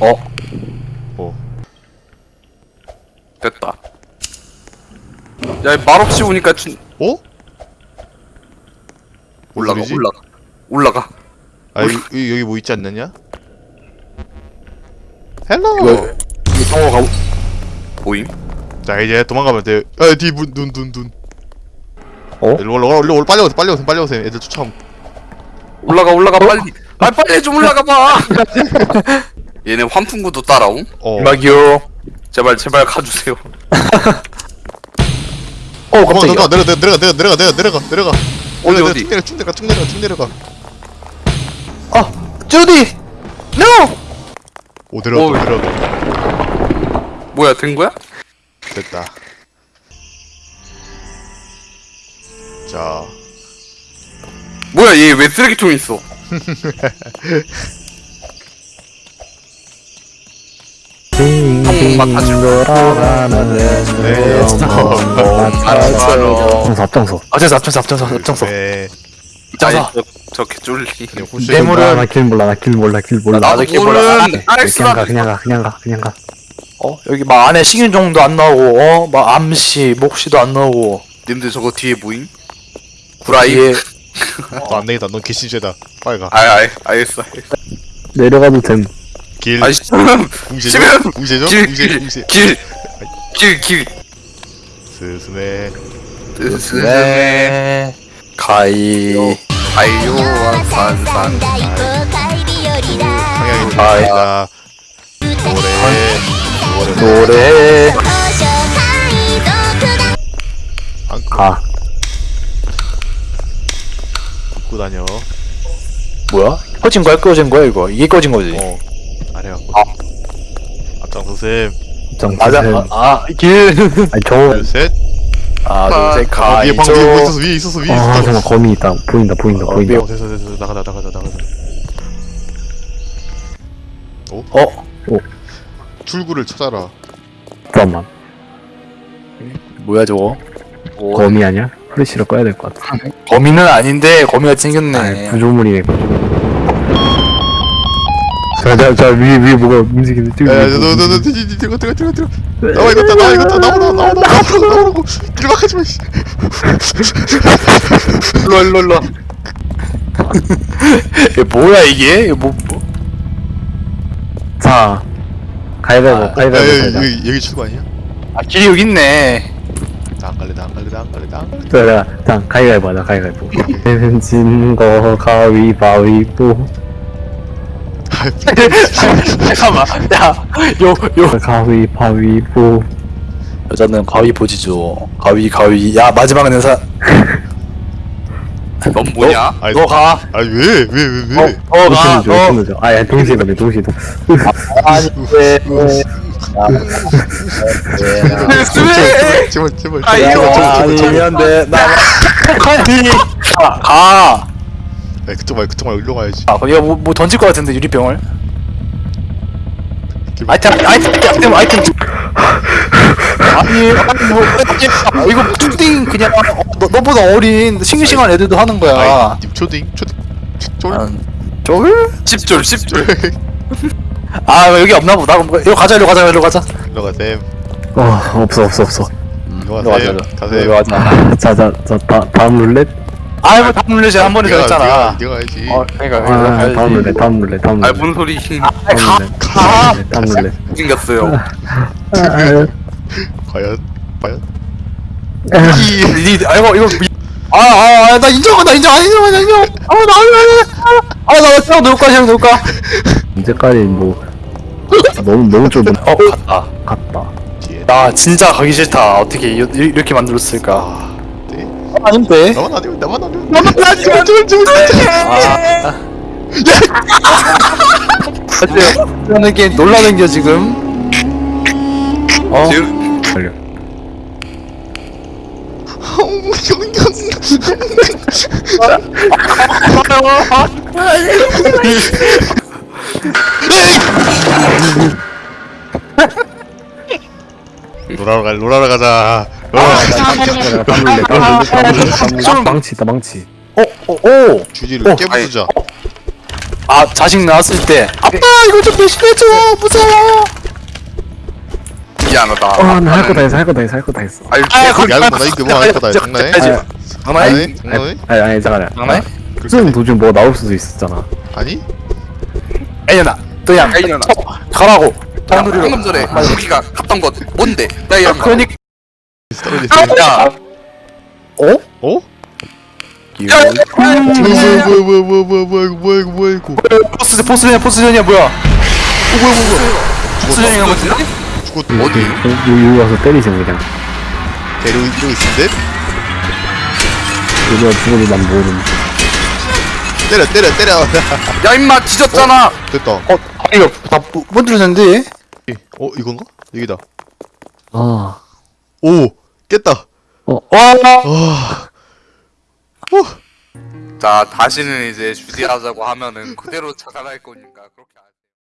어? 뭐? 됐다. 야, 이 말없이 오니까 준... 어? 올라가, 소리지? 올라가. 올라가. 아 여기, 여기, 여기 뭐 있지 않느냐? 헬로 이거, 이 성호가 보임? 자 이제 도망가면 돼. 아뒤눈눈 눈 어? 일로 올라 올라 올라 빨리 오세요 빨리 오세요 빨리 오세요 애들 쫓아옴 올라가, 올라가, 빨리. 아, 빨리 좀 올라가 봐! 얘네 환풍구도 따라옴? 어 음악이요. 제발, 제발 가주세요. 어, 깜짝이야. 도망가 내려가 내려가 내려가 내려가 내려가 내려가 어디, 내려가, 어디? 쭉 내려가 쭉 내려가 쭉 내려가 쭉 내려가 아, 주디! No! 오 내려가 오. 내려가 뭐야, 된 거야? 됐다 자 뭐야, 얘 왜 쓰레기통에 있어? 네. 앞장서, 앞장서. 앞장서, 앞장서, 앞장서, 앞장서. 네 짜자. 저, 저 개쫄리. 그냥 호시 내 뇌물은- 나길 몰라 나 길 몰라 길 몰라 나도 이렇게 몰라. 모른 그냥 알스라. 가 그냥 가 그냥 가 그냥 가 어, 여기 막 안에 식인종도 안 나오고, 어, 막 암시, 목시도 안 나오고. 님들 저거 뒤에 뭐임? 구라이? 뒤에 너 안 되겠다 넌 개신죄다 빨리 가 아이, 아이, 알겠어. 알겠어. 내려가도 됨 길 아이씨. 궁시죠? 지금 궁시죠? 길, 길, 궁시 길, 길, 길. 스스메 스스메. 네. 가이. 아이요와 산산. 좋습니다 노래 노래 가고 다녀 뭐야? 꺼진 거야? 꺼진 거야, 이거? 이게 꺼진 거지? 어 아래가 앞장서셈 정 맞아. 아, 아, 아, 길. 아니 저 둘셋. 아, 둘, 셋, 아, 가이. 위에 방금 위에 뭐 있었어 위에 있었어 위에 아 있었어 잠깐 거미 있다. 보인다 보인다 어, 보인다. 어 됐어 됐어 나가자 나가자 나가자. 어? 출구를 찾아라. 잠깐만. 뭐야, 저거? 거미 아니야? 프레시를 꺼야 될 것 같아. 거미는 아닌데, 거미가 생겼네. 아 구조물이네 자자자 위에 위에 뭐가 움직이는 뛰고 야너 너너 들어가 들어가 들어가 들어가 나와 이거 다 나와 이거 다 나와 나와 나와 나와 나와 나오라고 길막하지 마 씨. 일로, 일로, 일로. 이게 뭐야, 이게? 이거 뭐, 뭐. 자 가위바위보 아, 가위바위보 야, 가자 여기 여기 출구 아니야? 아, 길이 여기 있네. 나안 갈래 나안 갈래 나안 갈래 나안 갈래 자, 자, 자 가위바위보 하자 가위바위보 내는 진거 가위바위보 잠깐만. 야, 요, 요. 가위 바위보 여자는 가위 보지죠. 가위, 가위. 야, 마지막은 내사. 넌 뭐냐? 아니 너 가. 아니 왜 왜 왜 왜 어, 어, 가. 줘 어. 줘 아야 동시에 가네 동시에 동 아니, 왜. 스웨! 제발 제발 아이고. 아니면 돼. 나. 아니. 가. 가. 야 그쪽 말고 그쪽 말고 일로 가야지 아, 이거 뭐, 뭐 던질 것 같은데, 유리병을. 아이템, 아이템, 아이템, 아이템. 아니, 아니, 뭐, 아, 이거 초딩 그냥, 어, 너, 너보다 어린 싱글싱글 애들도 하는 거야. 아이 님 초딩 초딩 쫄 아, 쫄? 씹졸, 씹졸. 아, 여기 없나 보다. 그럼 이거 가자, 이리 가자, 이리 가자. 일로 가셈 어 없어 없어 없어 일로 이리 가셈 가셈 이리 가자. 자자자 다음 룰렛 아이, 뭐, 다음 룰렛이 한 번에 졌잖아. 네가 가야지 어, 그러니까, 아 다음 룰렛 다음 룰렛 다음 아, 룰렛 뭔 소리. 가, 가. 다음 룰렛 생겼어요. 과연 과연 이, 이, 아, 이거, 이거. 미- 아, 아, 아, 나 인정, 나 인정, 아, 인정, 나 인정. 아, 나, 나, 나, 아, 나, 형 놀까, 형 놀까. 언제까지 뭐 너무 너무 좁은 어, 갔다. 뒤에 나 진짜 가기 싫다. 어떻게 이- 이- 이렇게 만들었을까? 네? 아닌데. 나만 아니면 나만 아니면 나만 아니면 제발 제발 제발 아. 어때요? 놀라는 게 놀라는 게 지금. 어. 지금, 걸려 놀아러 가 놀아러 가자 어, 룰렛 다음 룰렛 망치 있다 망치. 어, 어, 오. 주지를 어, 깨부수자. 아 자식 낳았을 때. 아빠 이거 좀 대신해줘. 무서워. 미안하다. 어 나 할 거 다 했어 할 거 다 했어 할 거 다 했어 아니 아, 거기 알고 나 이게 뭐할 거다 장난해? 장난해? 장난해? 장난해? 아니 아니 잠깐만. 장난해? 쓰는 도중 뭐 나올 수도 있었잖아. 아니? 애년아 너야 애년아. 가라고. 야, 방금 전에 우리가 갔던 곳 뭔데? 나 이런 거 그러니까 야, 어? 어? 야, 야, 뭐야 뭐야 뭐야 뭐야 뭐야 뭐야 이거 뭐야 이거 뭐야 이거. 포스 포스전이야 포스전이야 뭐야? 어 뭐야 뭐야 뭐야? 포스전이야 뭐지? 죽었다 어디? 여기, 여기 와서 때리지 그냥. 데리고 이러고 있는데? 우리가 죽어도 난 모르는. 때려 때려 때려. 야 임마 뒤졌잖아. 됐다. 어 아니요 다 번들어졌는데? 어 이건가? 여기다. 아 오 깼다. 와. 아. 자 다시는 이제 주디하자고 하면은 그대로 착안할 거니까 그렇게 안